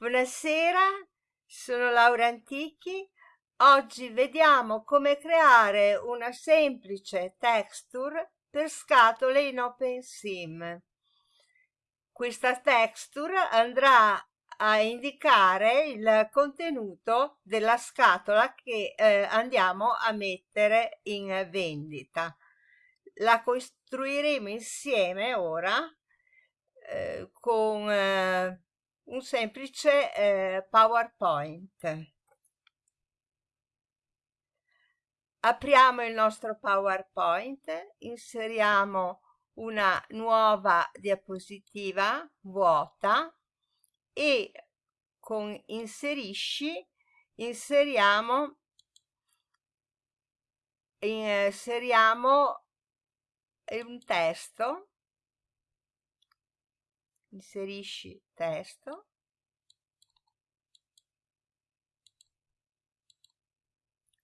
Buonasera, sono Laura Antichi. Oggi vediamo come creare una semplice texture per scatole in OpenSim. Questa texture andrà a indicare il contenuto della scatola che eh, andiamo a mettere in vendita. La costruiremo insieme ora eh, con eh, un semplice eh, PowerPoint. Apriamo il nostro PowerPoint, inseriamo una nuova diapositiva vuota e con inserisci inseriamo inseriamo un testo inserisci testo.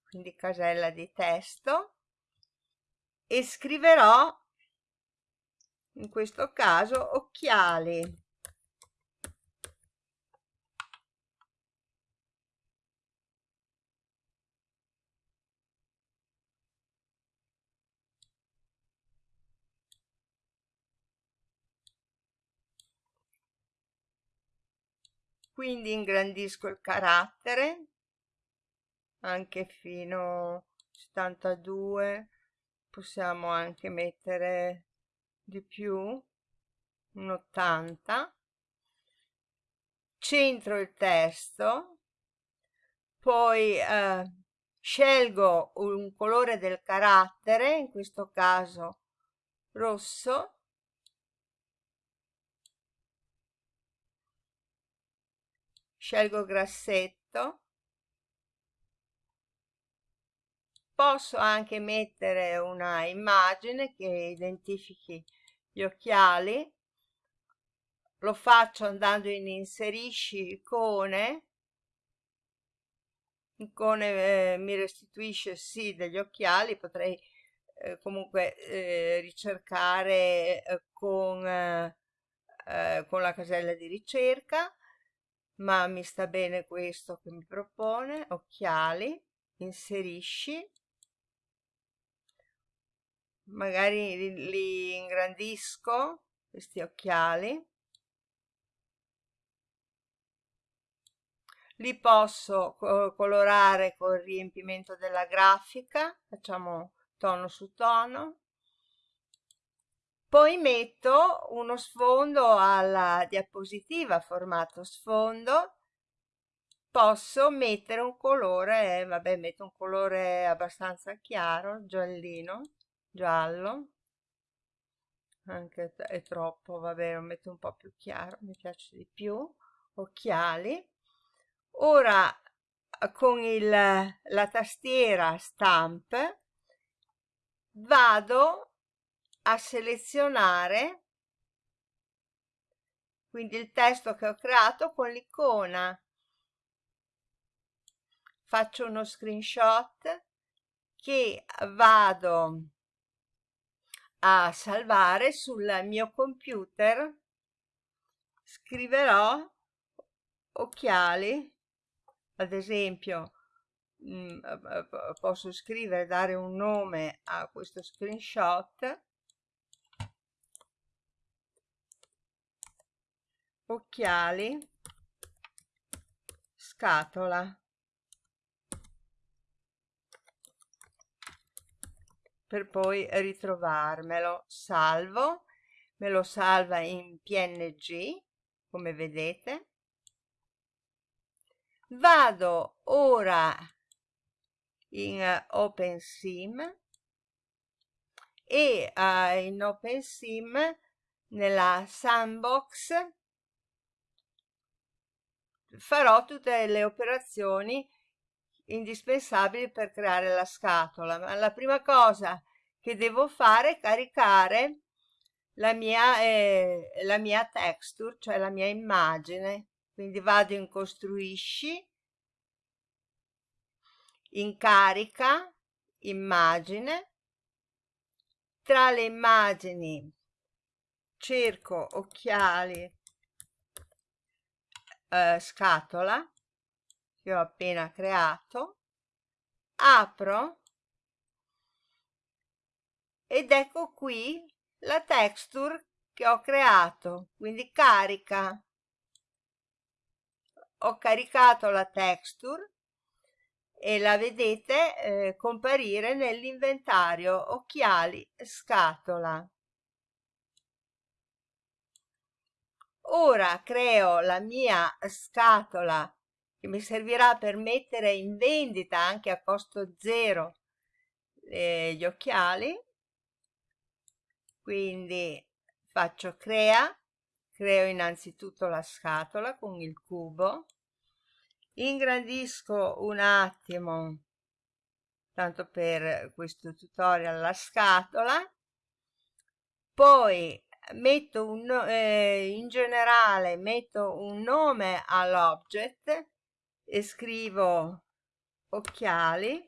Quindi casella di testo. E scriverò in questo caso occhiali quindi ingrandisco il carattere anche fino a 72 possiamo anche mettere di più un 80 centro il testo poi eh, scelgo un colore del carattere in questo caso rosso scelgo grassetto. Posso anche mettere una immagine che identifichi gli occhiali. Lo faccio andando in inserisci icone. Icone eh, mi restituisce sì degli occhiali potrei eh, comunque eh, ricercare eh, con, eh, eh, con la casella di ricerca ma mi sta bene questo che mi propone occhiali inserisci. Magari li, li ingrandisco questi occhiali. Li posso colorare col riempimento della grafica facciamo tono su tono poi metto uno sfondo alla diapositiva formato sfondo. Posso mettere un colore vabbè metto un colore abbastanza chiaro giallino giallo. Anche è troppo vabbè lo metto un po più chiaro mi piace di più. Occhiali. Ora con il, la tastiera stamp vado a selezionare quindi il testo che ho creato con l'icona. Faccio uno screenshot che vado a salvare sul mio computer. Scriverò occhiali ad esempio mh, posso scrivere dare un nome a questo screenshot occhiali scatola. Per poi ritrovarmelo salvo. Me lo salva in png come vedete. Vado ora in OpenSim e uh, in OpenSim nella sandbox farò tutte le operazioni indispensabili per creare la scatola. Ma la prima cosa che devo fare è caricare la mia, eh, la mia texture cioè la mia immagine. Quindi vado in costruisci in carica immagine. Tra le immagini cerco occhiali eh, scatola che ho appena creato, apro ed ecco qui la texture che ho creato, quindi carica. Ho caricato la texture e la vedete eh, comparire nell'inventario occhiali scatola. Ora creo la mia scatola che mi servirà per mettere in vendita anche a costo zero eh, gli occhiali. Quindi faccio crea, creo innanzitutto la scatola con il cubo, ingrandisco un attimo, tanto per questo tutorial, la scatola, poi metto un, eh, in generale metto un nome all'object e scrivo occhiali.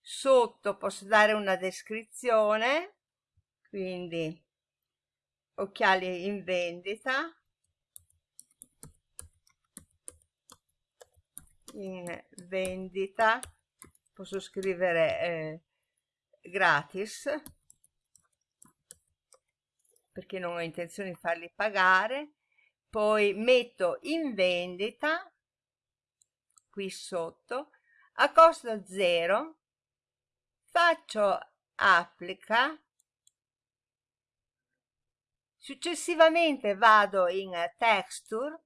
Sotto posso dare una descrizione quindi occhiali in vendita. In vendita posso scrivere eh, gratis perché non ho intenzione di farli pagare. Poi metto in vendita qui sotto a costo zero faccio applica successivamente vado in texture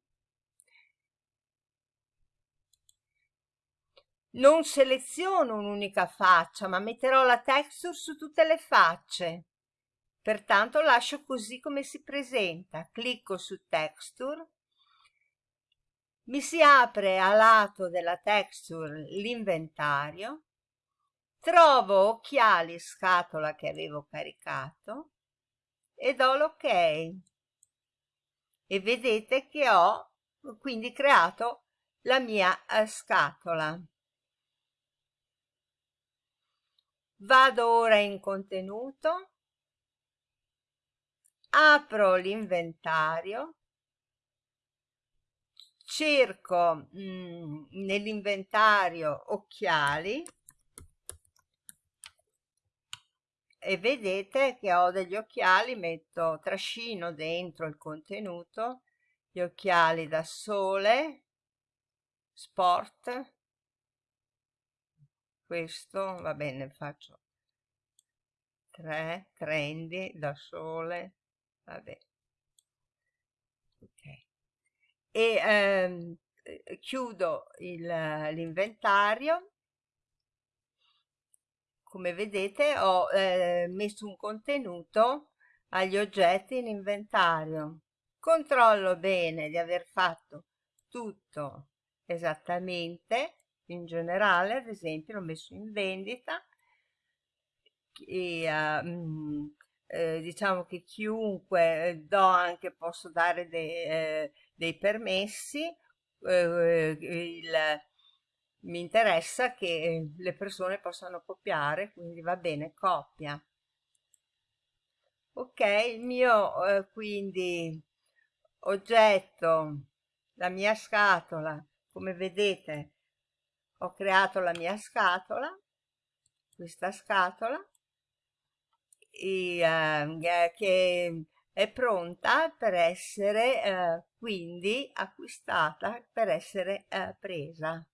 non seleziono un'unica faccia ma metterò la texture su tutte le facce. Pertanto lascio così come si presenta. Clicco su texture. Mi si apre a lato della texture l'inventario. Trovo occhiali scatola che avevo caricato e do l'ok. E vedete che ho quindi creato la mia eh, scatola vado ora in contenuto. Apro l'inventario. Cerco mm, nell'inventario occhiali. E vedete che ho degli occhiali metto trascino dentro il contenuto gli occhiali da sole sport questo va bene faccio 3 trendy da sole vabbè. Ok. E ehm, chiudo l'inventario. Come vedete ho eh, messo un contenuto agli oggetti in inventario. Controllo bene di aver fatto tutto esattamente in generale ad esempio l'ho messo in vendita e uh, eh, diciamo che chiunque eh, do anche posso dare dei, eh, dei permessi eh, il, mi interessa che le persone possano copiare quindi va bene copia. Ok il mio eh, quindi oggetto la mia scatola come vedete ho creato la mia scatola questa scatola e, eh, che è pronta per essere eh, quindi acquistata per essere eh, presa.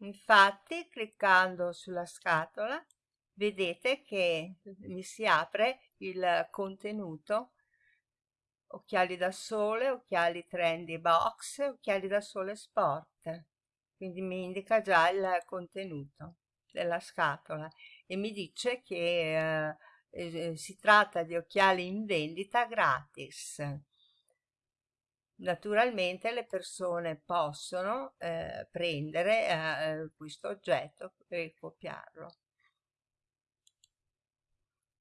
Infatti cliccando sulla scatola vedete che mi si apre il contenuto occhiali da sole, occhiali trendy box, occhiali da sole sport. Quindi mi indica già il contenuto della scatola e mi dice che eh, eh, si tratta di occhiali in vendita gratis. Naturalmente le persone possono eh, prendere eh, questo oggetto e copiarlo.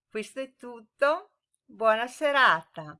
Questo è tutto, buona serata!